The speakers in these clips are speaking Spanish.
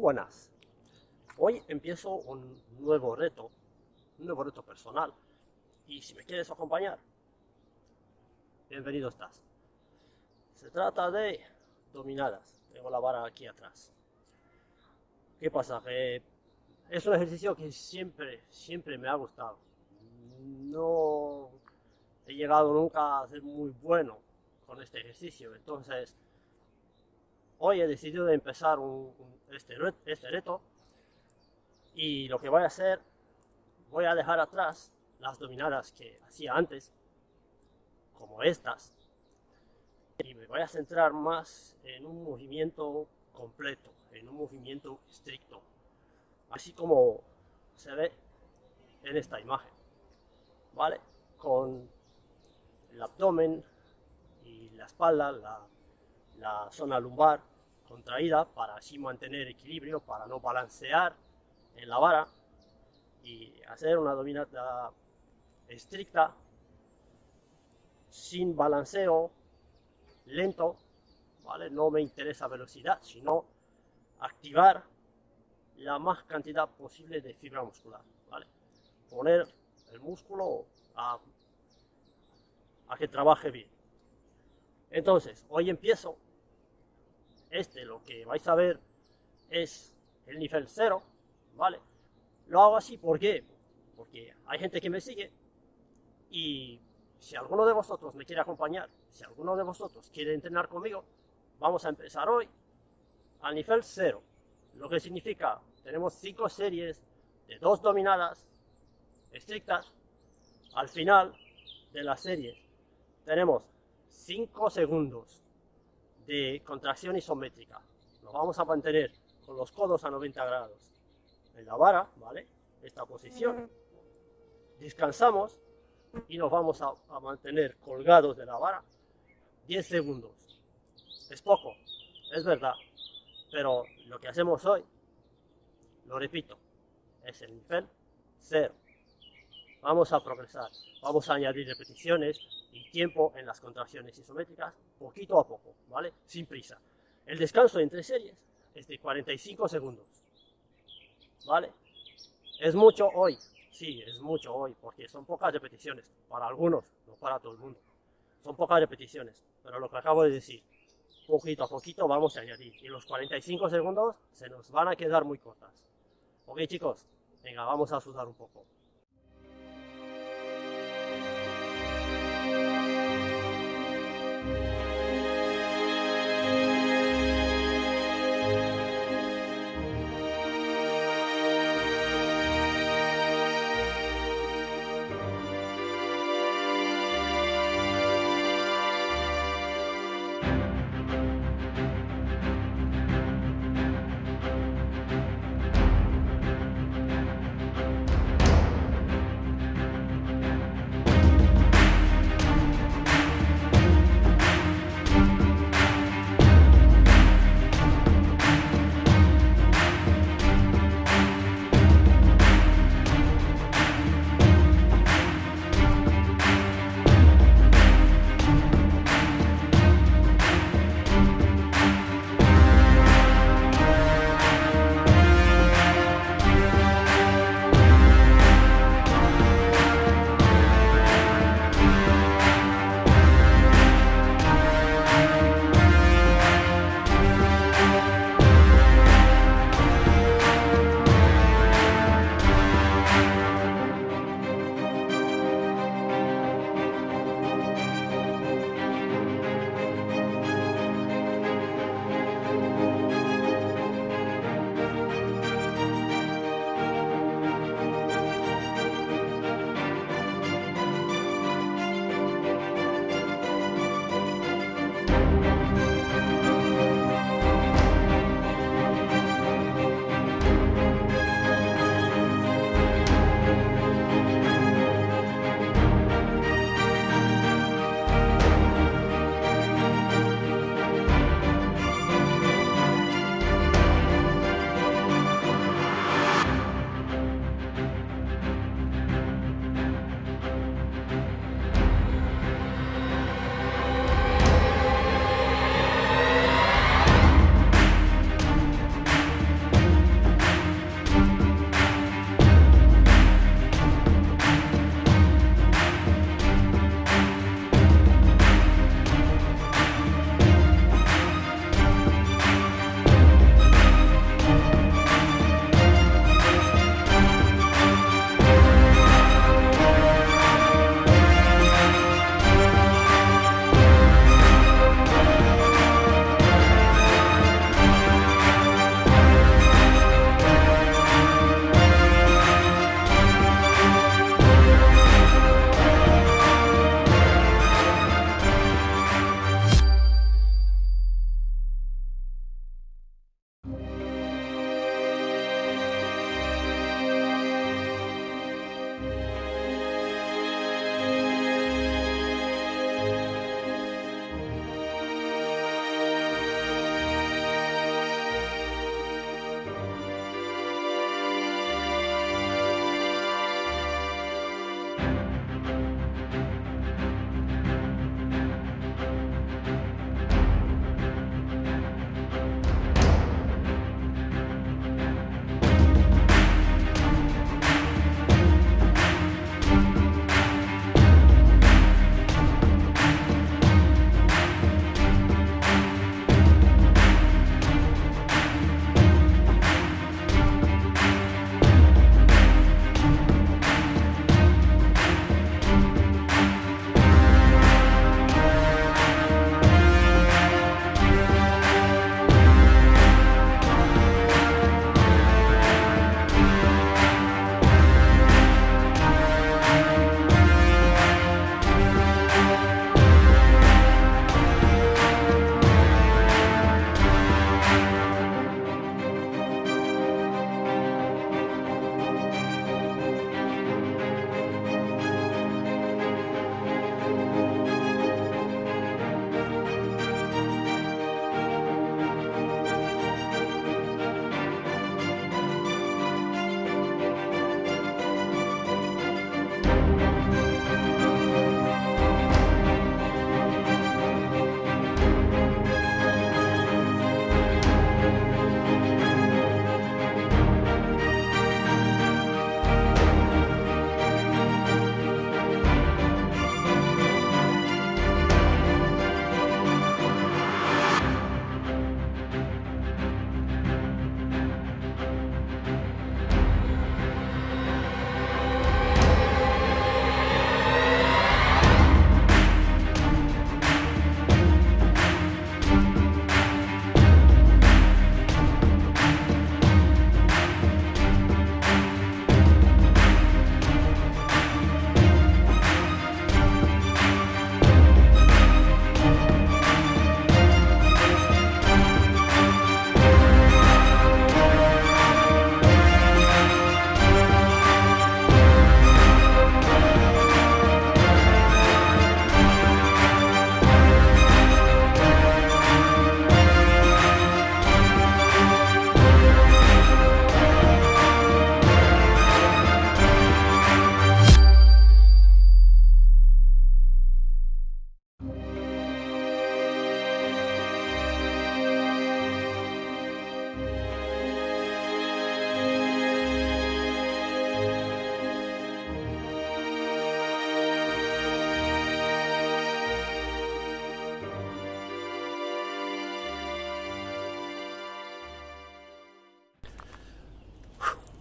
buenas. Hoy empiezo un nuevo reto, un nuevo reto personal. Y si me quieres acompañar, bienvenido estás. Se trata de dominadas. Tengo la vara aquí atrás. ¿Qué pasa? Que es un ejercicio que siempre, siempre me ha gustado. No he llegado nunca a ser muy bueno con este ejercicio. Entonces, hoy he decidido de empezar este, este reto y lo que voy a hacer, voy a dejar atrás las dominadas que hacía antes, como estas, y me voy a centrar más en un movimiento completo, en un movimiento estricto, así como se ve en esta imagen, ¿vale? Con el abdomen y la espalda, la zona lumbar contraída para así mantener equilibrio, para no balancear en la vara y hacer una dominada estricta, sin balanceo, lento, ¿vale? No me interesa velocidad, sino activar la más cantidad posible de fibra muscular, ¿vale? Poner el músculo a, a que trabaje bien. Entonces, hoy empiezo este lo que vais a ver es el nivel cero, ¿vale? Lo hago así, ¿por qué? Porque hay gente que me sigue y si alguno de vosotros me quiere acompañar, si alguno de vosotros quiere entrenar conmigo, vamos a empezar hoy al nivel cero, lo que significa, tenemos cinco series de dos dominadas estrictas, al final de la serie tenemos 5 segundos de contracción isométrica. Lo vamos a mantener con los codos a 90 grados en la vara, ¿vale? Esta posición. Descansamos y nos vamos a, a mantener colgados de la vara 10 segundos. Es poco, es verdad, pero lo que hacemos hoy, lo repito, es el nivel cero. Vamos a progresar, vamos a añadir repeticiones, y tiempo en las contracciones isométricas, poquito a poco, ¿vale? Sin prisa. El descanso entre series es de 45 segundos, ¿vale? Es mucho hoy, sí, es mucho hoy, porque son pocas repeticiones, para algunos, no para todo el mundo. Son pocas repeticiones, pero lo que acabo de decir, poquito a poquito vamos a añadir, y los 45 segundos se nos van a quedar muy cortas. Ok chicos, venga, vamos a sudar un poco.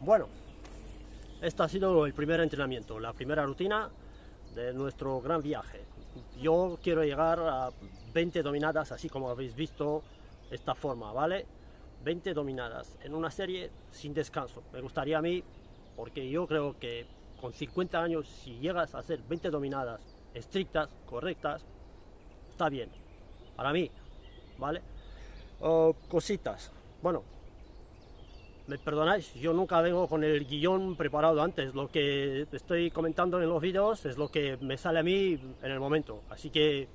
Bueno, este ha sido el primer entrenamiento, la primera rutina de nuestro gran viaje. Yo quiero llegar a 20 dominadas, así como habéis visto esta forma, ¿vale? 20 dominadas en una serie sin descanso. Me gustaría a mí, porque yo creo que con 50 años, si llegas a hacer 20 dominadas estrictas, correctas, está bien. Para mí, ¿vale? cositas. Bueno, me perdonáis, yo nunca vengo con el guion preparado antes. Lo que estoy comentando en los vídeos es lo que me sale a mí en el momento. Así que,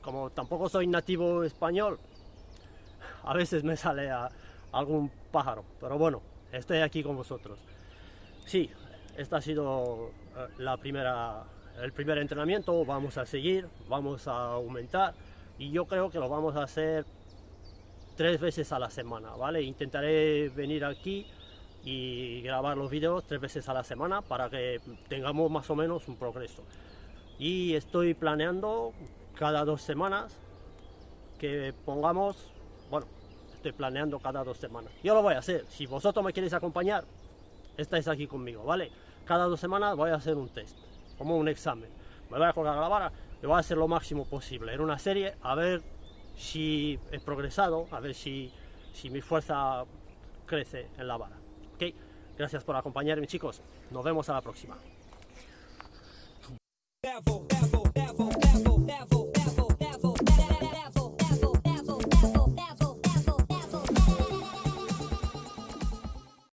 como tampoco soy nativo español, a veces me sale a algún pájaro. Pero bueno, estoy aquí con vosotros. Sí, esta ha sido eh, la primera, el primer entrenamiento. Vamos a seguir, vamos a aumentar. Y yo creo que lo vamos a hacer tres veces a la semana, ¿vale? Intentaré venir aquí y grabar los vídeos tres veces a la semana para que tengamos más o menos un progreso. Y estoy planeando cada dos semanas que pongamos, bueno, estoy planeando cada dos semanas. Yo lo voy a hacer, si vosotros me queréis acompañar, estáis aquí conmigo, ¿vale? Cada dos semanas voy a hacer un test, como un examen. Me voy a colgar la vara y voy a hacer lo máximo posible en una serie, a ver si he progresado, a ver si, si mi fuerza crece en la vara. ¿Ok? Gracias por acompañarme chicos, nos vemos a la próxima.